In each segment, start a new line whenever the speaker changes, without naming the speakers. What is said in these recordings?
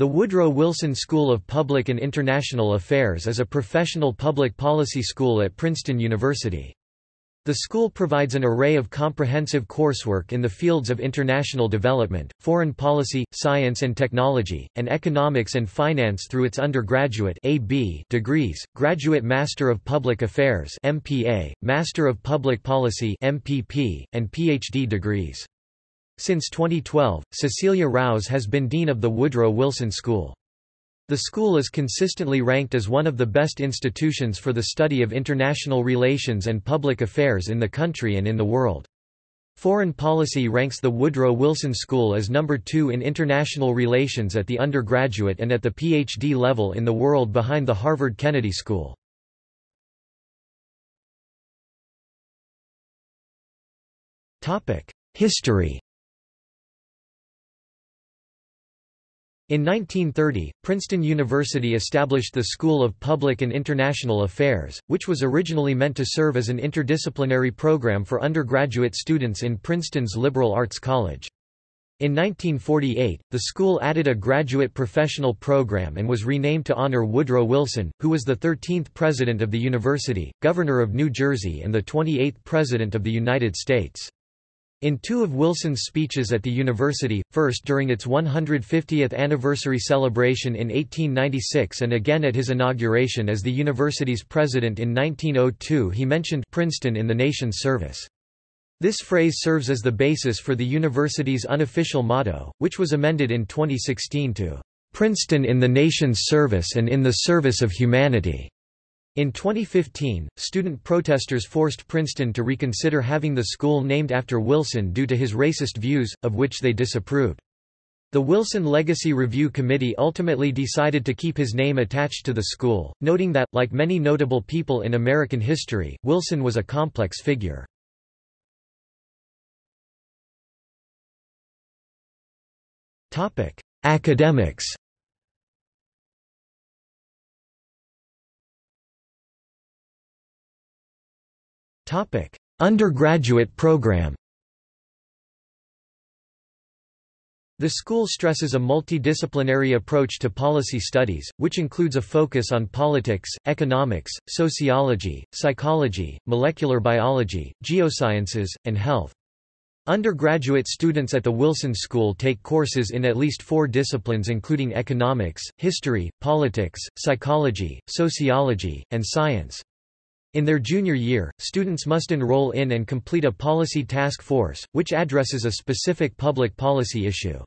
The Woodrow Wilson School of Public and International Affairs is a professional public policy school at Princeton University. The school provides an array of comprehensive coursework in the fields of international development, foreign policy, science and technology, and economics and finance through its undergraduate AB degrees, Graduate Master of Public Affairs MPA, Master of Public Policy MPP, and PhD degrees. Since 2012, Cecilia Rouse has been Dean of the Woodrow Wilson School. The school is consistently ranked as one of the best institutions for the study of international relations and public affairs in the country and in the world. Foreign Policy ranks the Woodrow Wilson School as number two in international relations at the undergraduate and at the PhD level in the world behind the Harvard Kennedy School. History In 1930, Princeton University established the School of Public and International Affairs, which was originally meant to serve as an interdisciplinary program for undergraduate students in Princeton's liberal arts college. In 1948, the school added a graduate professional program and was renamed to honor Woodrow Wilson, who was the 13th president of the university, governor of New Jersey and the 28th president of the United States. In two of Wilson's speeches at the university, first during its 150th anniversary celebration in 1896 and again at his inauguration as the university's president in 1902 he mentioned Princeton in the nation's service. This phrase serves as the basis for the university's unofficial motto, which was amended in 2016 to "'Princeton in the nation's service and in the service of humanity'". In 2015, student protesters forced Princeton to reconsider having the school named after Wilson due to his racist views, of which they disapproved. The Wilson Legacy Review Committee ultimately decided to keep his name attached to the school, noting that, like many notable people in American history, Wilson was a complex figure. Academics Undergraduate program The school stresses a multidisciplinary approach to policy studies, which includes a focus on politics, economics, sociology, psychology, molecular biology, geosciences, and health. Undergraduate students at the Wilson School take courses in at least four disciplines including economics, history, politics, psychology, sociology, and science. In their junior year, students must enroll in and complete a policy task force, which addresses a specific public policy issue.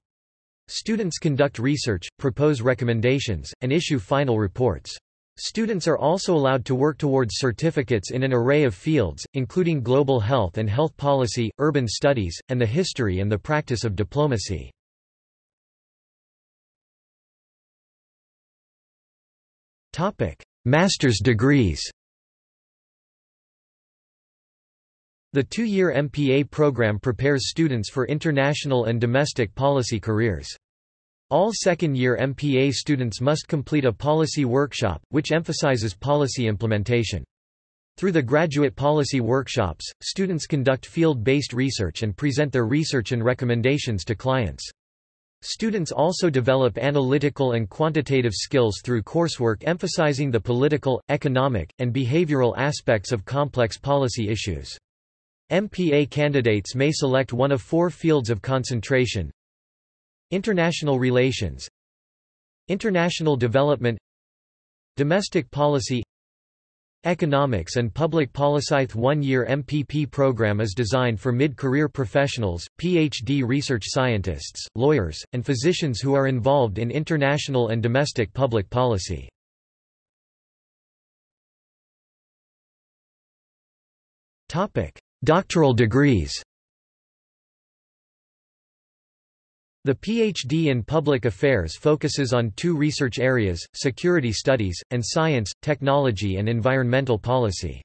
Students conduct research, propose recommendations, and issue final reports. Students are also allowed to work towards certificates in an array of fields, including global health and health policy, urban studies, and the history and the practice of diplomacy. Master's degrees The two-year MPA program prepares students for international and domestic policy careers. All second-year MPA students must complete a policy workshop, which emphasizes policy implementation. Through the graduate policy workshops, students conduct field-based research and present their research and recommendations to clients. Students also develop analytical and quantitative skills through coursework emphasizing the political, economic, and behavioral aspects of complex policy issues. MPA candidates may select one of four fields of concentration. International relations. International development. Domestic policy. Economics and Public Policy The one-year MPP program is designed for mid-career professionals, PhD research scientists, lawyers, and physicians who are involved in international and domestic public policy. Doctoral degrees The PhD in Public Affairs focuses on two research areas, security studies, and science, technology and environmental policy.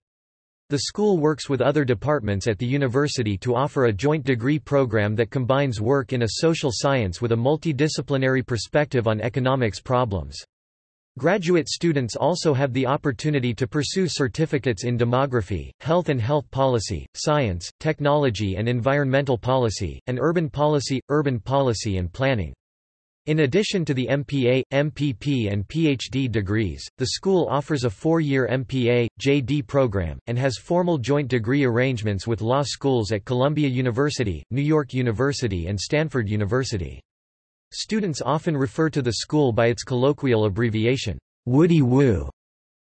The school works with other departments at the university to offer a joint degree program that combines work in a social science with a multidisciplinary perspective on economics problems. Graduate students also have the opportunity to pursue certificates in demography, health and health policy, science, technology and environmental policy, and urban policy, urban policy and planning. In addition to the MPA, MPP and PhD degrees, the school offers a four-year MPA, JD program, and has formal joint degree arrangements with law schools at Columbia University, New York University and Stanford University. Students often refer to the school by its colloquial abbreviation, Woody Woo.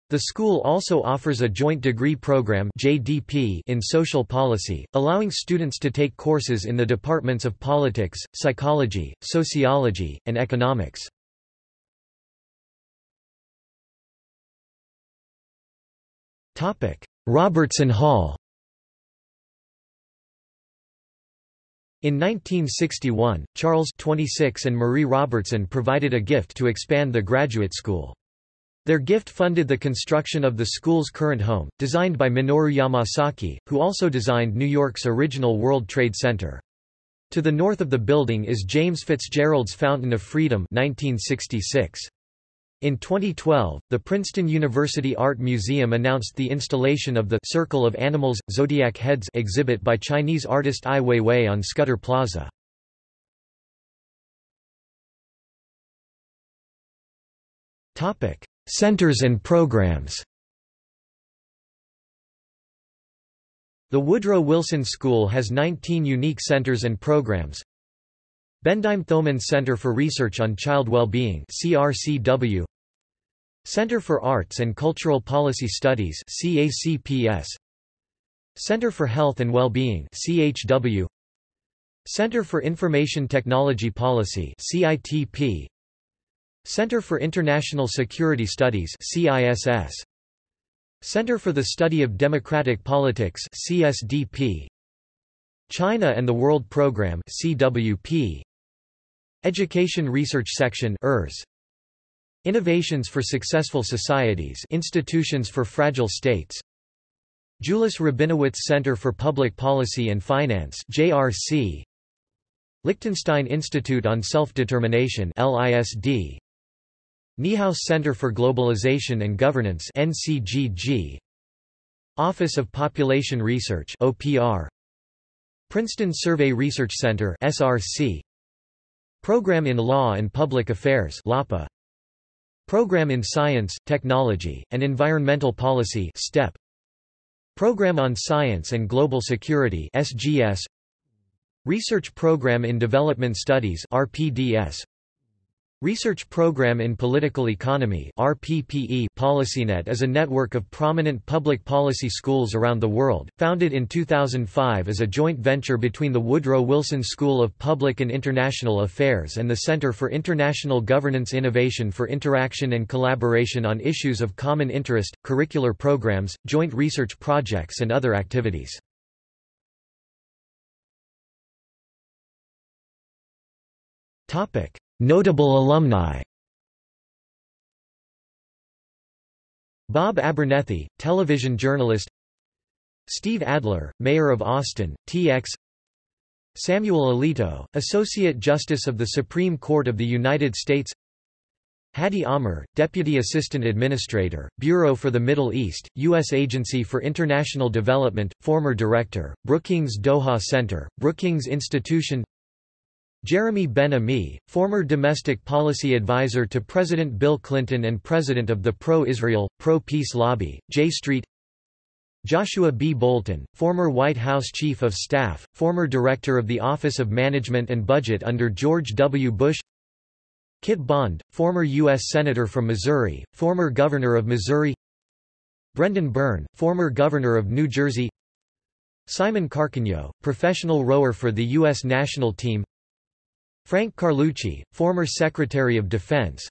The school also offers a joint degree program JDP in social policy, allowing students to take courses in the departments of politics, psychology, sociology, and economics. Robertson Hall In 1961, Charles 26 and Marie Robertson provided a gift to expand the graduate school. Their gift funded the construction of the school's current home, designed by Minoru Yamasaki, who also designed New York's original World Trade Center. To the north of the building is James Fitzgerald's Fountain of Freedom 1966. In 2012, the Princeton University Art Museum announced the installation of the Circle of Animals, Zodiac Heads exhibit by Chinese artist Ai Weiwei on Scudder Plaza. Centers and programs The Woodrow Wilson School has 19 unique centers and programs. Bendheim-Thoman Center for Research on Child Well-Being CRCW Center for Arts and Cultural Policy Studies CACPS Center for Health and Well-Being CHW Center for Information Technology Policy CITP Center for International Security Studies CISS Center for the Study of Democratic Politics CSDP China and the World Program CWP Education Research Section ERS. Innovations for Successful Societies Institutions for Fragile States. Julis Rabinowitz Center for Public Policy and Finance JRC Liechtenstein Institute on Self-Determination LISD Niehaus Center for Globalization and Governance NCGG Office of Population Research OPR Princeton Survey Research Center SRC Program in Law and Public Affairs LAPA Program in Science, Technology, and Environmental Policy STEP Program on Science and Global Security SGS Research Program in Development Studies RPDS Research Program in Political Economy RPPE PolicyNet is a network of prominent public policy schools around the world, founded in 2005 as a joint venture between the Woodrow Wilson School of Public and International Affairs and the Center for International Governance Innovation for Interaction and Collaboration on Issues of Common Interest, curricular programs, joint research projects and other activities. Topic Notable alumni. Bob Abernethy, television journalist. Steve Adler, Mayor of Austin, TX Samuel Alito, Associate Justice of the Supreme Court of the United States. Hadi Amr, Deputy Assistant Administrator, Bureau for the Middle East, U.S. Agency for International Development, former Director, Brookings Doha Center, Brookings Institution Jeremy Ben-Ami, former domestic policy advisor to President Bill Clinton and president of the pro-Israel, pro-peace lobby, J Street Joshua B. Bolten, former White House Chief of Staff, former Director of the Office of Management and Budget under George W. Bush Kit Bond, former U.S. Senator from Missouri, former Governor of Missouri Brendan Byrne, former Governor of New Jersey Simon Carcagno, professional rower for the U.S. national team Frank Carlucci, former Secretary of Defense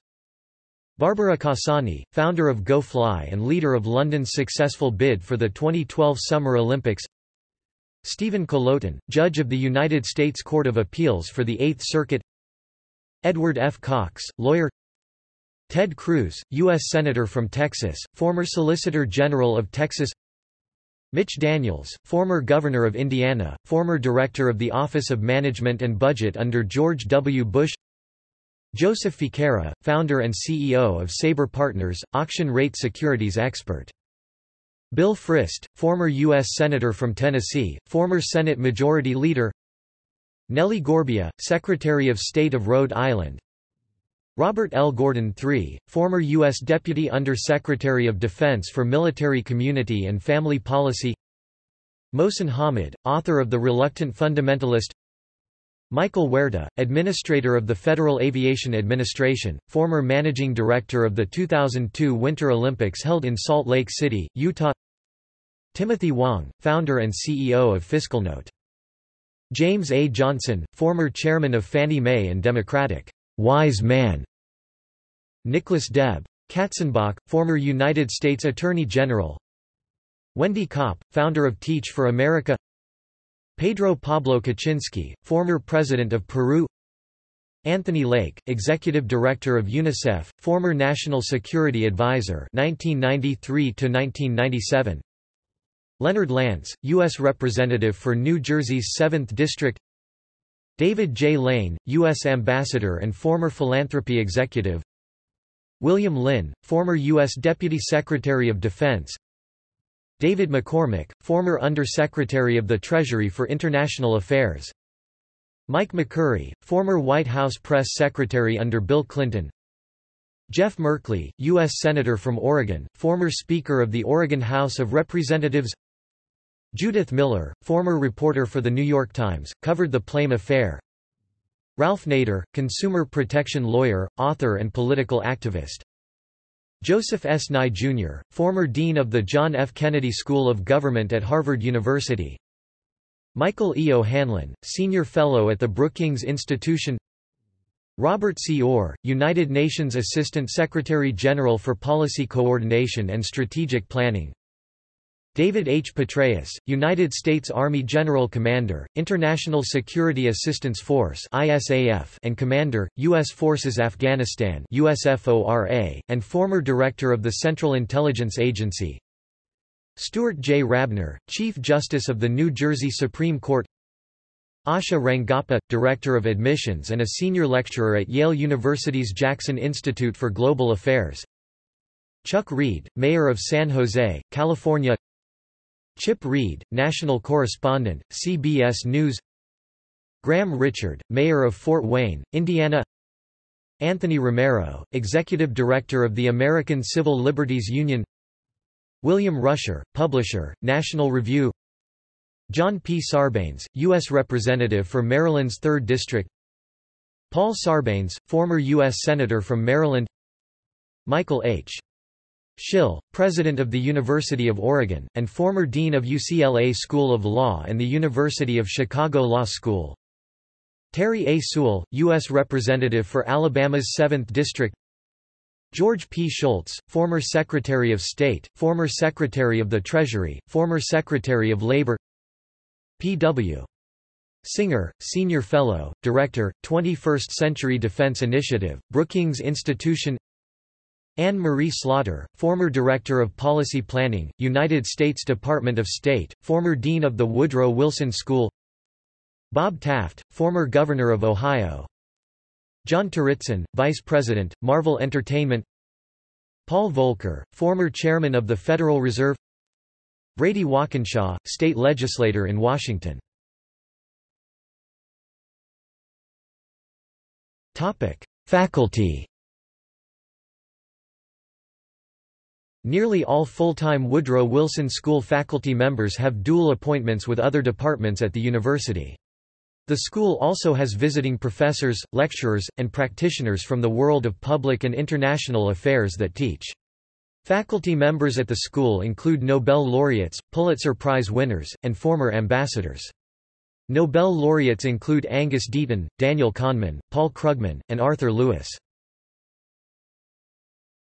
Barbara Cassani, founder of Go Fly and leader of London's successful bid for the 2012 Summer Olympics Stephen Colloton, judge of the United States Court of Appeals for the Eighth Circuit Edward F. Cox, lawyer Ted Cruz, U.S. Senator from Texas, former Solicitor General of Texas Mitch Daniels, former Governor of Indiana, former Director of the Office of Management and Budget under George W. Bush Joseph Ficara, founder and CEO of Sabre Partners, auction rate securities expert. Bill Frist, former U.S. Senator from Tennessee, former Senate Majority Leader Nellie Gorbea, Secretary of State of Rhode Island Robert L. Gordon III, former U.S. Deputy Under-Secretary of Defense for Military Community and Family Policy Mohsin Hamid, author of The Reluctant Fundamentalist Michael Huerta, Administrator of the Federal Aviation Administration, former Managing Director of the 2002 Winter Olympics held in Salt Lake City, Utah Timothy Hwang, founder and CEO of FiscalNote. James A. Johnson, former chairman of Fannie Mae and Democratic wise man. Nicholas Deb. Katzenbach, former United States Attorney General. Wendy Kopp, founder of Teach for America. Pedro Pablo Kuczynski, former president of Peru. Anthony Lake, executive director of UNICEF, former national security advisor 1993 to 1997. Leonard Lance, U.S. Representative for New Jersey's 7th District David J. Lane, U.S. Ambassador and former philanthropy executive William Lynn, former U.S. Deputy Secretary of Defense David McCormick, former Under-Secretary of the Treasury for International Affairs Mike McCurry, former White House Press Secretary under Bill Clinton Jeff Merkley, U.S. Senator from Oregon, former Speaker of the Oregon House of Representatives Judith Miller, former reporter for The New York Times, covered the Plame affair. Ralph Nader, consumer protection lawyer, author and political activist. Joseph S. Nye, Jr., former dean of the John F. Kennedy School of Government at Harvard University. Michael E. O'Hanlon, senior fellow at the Brookings Institution Robert C. Orr, United Nations Assistant Secretary-General for Policy Coordination and Strategic Planning David H. Petraeus, United States Army General Commander, International Security Assistance Force and Commander, U.S. Forces Afghanistan and former Director of the Central Intelligence Agency Stuart J. Rabner, Chief Justice of the New Jersey Supreme Court Asha Rangappa, Director of Admissions and a Senior Lecturer at Yale University's Jackson Institute for Global Affairs Chuck Reed, Mayor of San Jose, California Chip Reid, National Correspondent, CBS News Graham Richard, Mayor of Fort Wayne, Indiana Anthony Romero, Executive Director of the American Civil Liberties Union William Rusher, Publisher, National Review John P. Sarbanes, U.S. Representative for Maryland's 3rd District Paul Sarbanes, former U.S. Senator from Maryland Michael H. Schill, president of the University of Oregon, and former dean of UCLA School of Law and the University of Chicago Law School. Terri A. Sewell, U.S. Representative for Alabama's 7th District George P. Shultz, former Secretary of State, former Secretary of the Treasury, former Secretary of Labor P.W. Singer, Senior Fellow, Director, 21st Century Defense Initiative, Brookings Institution Anne Marie Slaughter, former Director of Policy Planning, United States Department of State, former Dean of the Woodrow Wilson School. Bob Taft, former Governor of Ohio. John Turitzin, Vice President, Marvel Entertainment. Paul Volcker, former Chairman of the Federal Reserve. Brady Walkinshaw, State Legislator in Washington. Faculty Nearly all full-time Woodrow Wilson School faculty members have dual appointments with other departments at the university. The school also has visiting professors, lecturers, and practitioners from the world of public and international affairs that teach. Faculty members at the school include Nobel laureates, Pulitzer Prize winners, and former ambassadors. Nobel laureates include Angus Deaton, Daniel Kahneman, Paul Krugman, and Arthur Lewis.